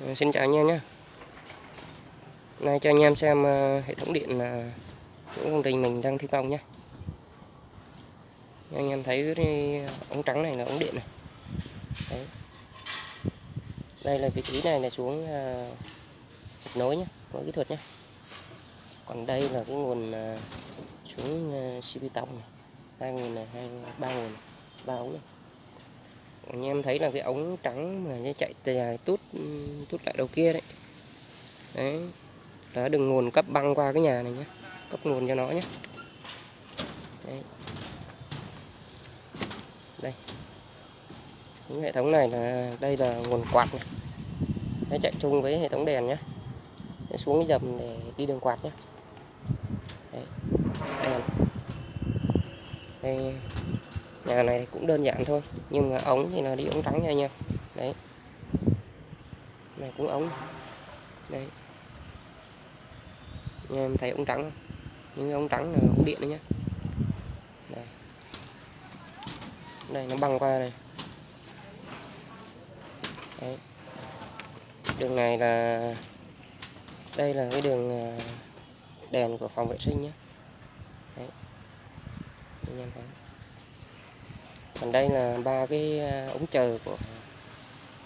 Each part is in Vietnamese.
Ờ, xin chào anh em nhé. Nay cho anh em xem ờ, hệ thống điện của những công trình mình đang thi công nhé. Anh em thấy cái ống trắng này là ống điện này. Đấy. Đây là vị trí này là xuống ờ, nối nhé, nối kỹ thuật nhé. Còn đây là cái nguồn xuống CP tổng tông này. Hai nguồn này, hai ba nguồn ba ống này anh em thấy là cái ống trắng mà nó chạy dài tút tút lại đầu kia đấy. Đấy. Là đường nguồn cấp băng qua cái nhà này nhé. Cấp nguồn cho nó nhé. Đấy. đây. Những hệ thống này là, đây là nguồn quạt này. Nó chạy chung với hệ thống đèn nhé. Nó xuống cái dầm để đi đường quạt nhé. Đấy. đèn. Đây nhà này thì cũng đơn giản thôi, nhưng mà ống thì là đi ống trắng nha anh em. Đấy. Này cũng ống. Đấy. Anh em thấy ống trắng không? Những ống trắng là ống điện đấy nhá. Đây đây nó băng qua này. Đấy. đường này là, đây là cái đường à, đèn của phòng vệ sinh nhé đấy. Anh em thấy còn đây là ba cái à, ống chờ của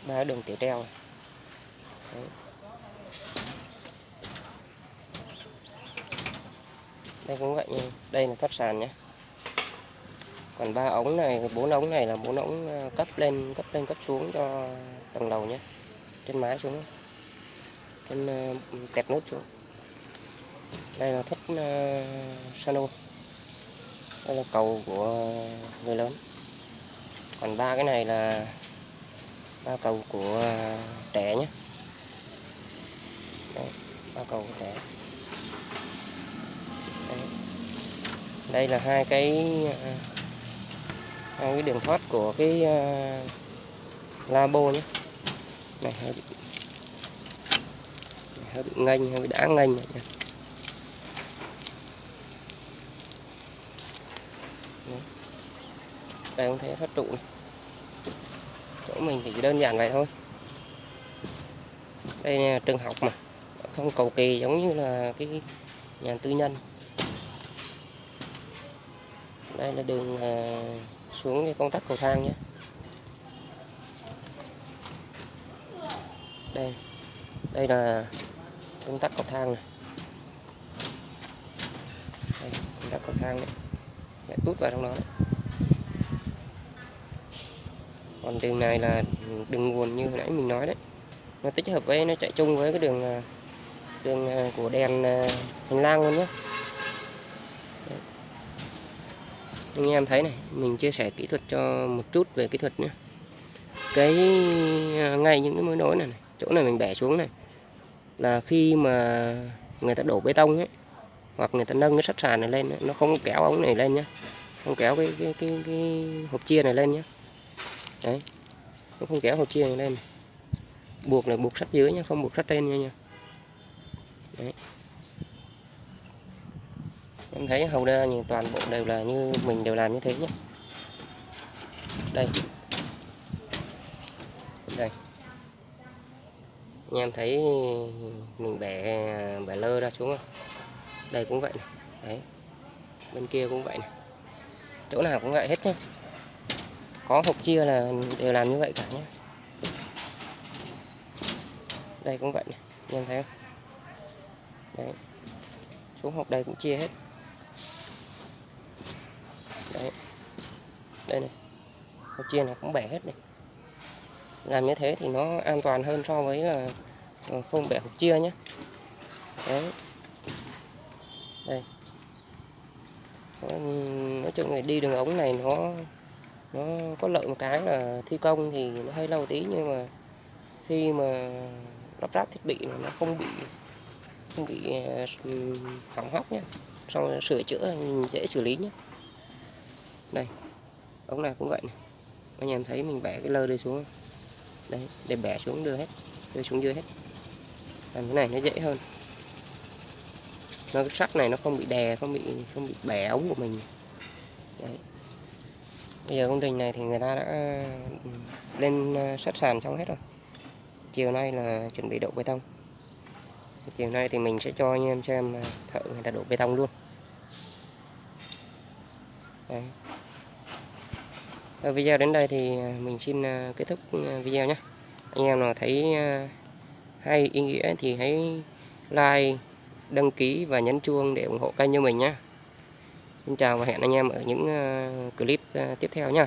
ba đường tiểu treo này. Đấy. đây cũng vậy nha. Đây là thoát sàn nhé. Còn ba ống này bốn ống này là bốn ống à, cấp lên cấp lên cấp xuống cho tầng lầu nhé. Trên mái xuống. Trên à, nút xuống. Đây là thoát uh, à, sano. Đây là cầu của người lớn còn ba cái này là ba cầu của à, trẻ nhé Đấy, ba cầu của trẻ Đấy. đây là hai cái à, hai cái đường thoát của cái uh, labo nhé này hơi bị hơi bị ngành hơi bị đã nghênh này nhé Đấy đây không thấy phát trụ này. Chỗ mình thì đơn giản vậy thôi. Đây là trường học mà. Không cầu kỳ giống như là cái nhà tư nhân. Đây là đường à, xuống cái công tắc cầu thang nhé. Đây đây là công tắc cầu thang này. Đây, công tắc cầu thang đấy lại tút vào trong đó đấy còn đường này là đường nguồn như hồi nãy mình nói đấy. Nó tích hợp với nó chạy chung với cái đường à, đường à, của đèn à, hành lang luôn nhé. Đấy. anh em thấy này mình chia sẻ kỹ thuật cho một chút về kỹ thuật nhé. Cái ngay những cái mối nối này, này chỗ này mình bẻ xuống này là khi mà người ta đổ bê tông ấy hoặc người ta nâng cái sắt sàn này lên ấy, nó không kéo ống này lên nhé không kéo cái cái cái, cái hộp chia này lên nhé đấy. Nó không kéo hộp chia này lên buộc là buộc sắt dưới nhé không buộc sắt trên nha nha. Đấy. Em thấy hầu đa nhìn toàn bộ đều là như mình đều làm như thế nhé đây. Đây. Anh em thấy mình bẻ bẻ lơ ra xuống không? Đây cũng vậy này. Đấy. Bên kia cũng vậy này. Chỗ nào cũng vậy hết nhé có hộp chia là đều làm như vậy cả nhé đây cũng vậy này anh em thấy không? Đấy. Xuống hộp đây cũng chia hết. Đấy. Đây này. Hộp chia này cũng bẻ hết này. Làm như thế thì nó an toàn hơn so với là ờ, không bẻ hộp chia nhé đấy. Đây. Nói chung là đi đường ống này nó nó có lợi một cái là thi công thì nó hơi lâu tí nhưng mà khi mà lắp ráp thiết bị nó không bị không bị ờ, hỏng hóc nhé sau sửa chữa dễ xử lý nhé đây, ống này cũng vậy này. Anh em thấy mình bẻ cái lơ đây xuống đấy, để bẻ xuống đưa hết, đưa xuống dưới hết. Làm cái này nó dễ hơn. Nó, cái sắt này nó không bị đè, không bị không bị bẻ ống của mình. Đấy bây giờ công trình này thì người ta đã ừ, lên ờ, sắt sàn xong hết rồi. Chiều nay là chuẩn bị đổ bê tông. Chiều nay thì mình sẽ cho anh em xem ờ, thợ người ta đổ bê tông luôn. Đấy. Rồi video đến đây thì ờ, mình xin kết thúc video nhé. Anh em nào thấy hay ý nghĩa thì hãy like, đăng ký và nhấn chuông để ủng hộ kênh cho mình nhé. Xin chào và hẹn anh em ở những ờ, clip ờ, tiếp theo nha